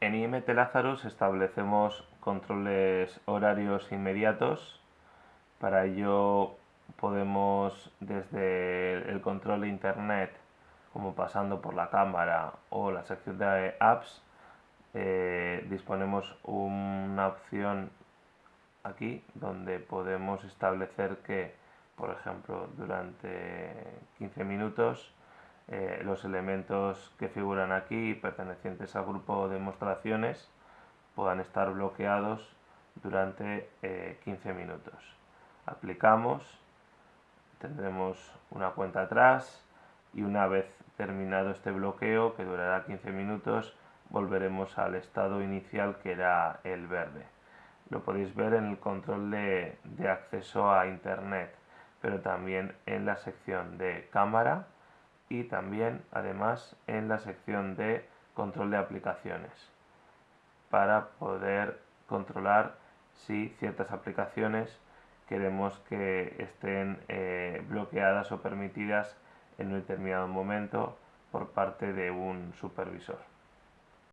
En IMT Lazarus establecemos controles horarios inmediatos. Para ello podemos desde el control internet, como pasando por la cámara o la sección de apps, eh, disponemos una opción aquí donde podemos establecer que, por ejemplo, durante 15 minutos eh, los elementos que figuran aquí pertenecientes al grupo de demostraciones puedan estar bloqueados durante 15 eh, minutos. Aplicamos, tendremos una cuenta atrás y una vez terminado este bloqueo que durará 15 minutos volveremos al estado inicial que era el verde. Lo podéis ver en el control de acceso a internet, pero también en la sección de cámara y también además en la sección de control de aplicaciones para poder controlar si ciertas aplicaciones queremos que estén eh, bloqueadas o permitidas en un determinado momento por parte de un supervisor.